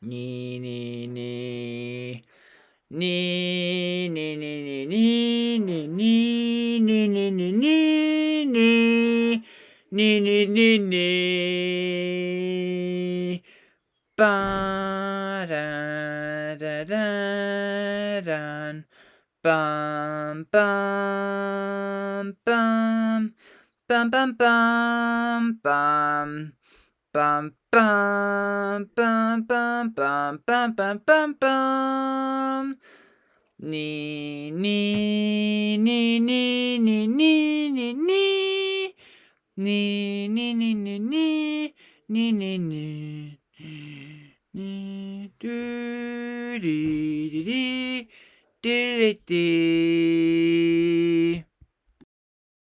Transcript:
Ni ni. Ni ni ni ni ni ni ni ni ni ni ni ni ni ni ni ni ba da da da dan bum bum bum bum bum bum bum bum bum bum bum bum bum bum bum bum Ni ni ni ni ni ni ni ni Ni ni ni ni ni ni ni ni ni do dee dee dee dee dee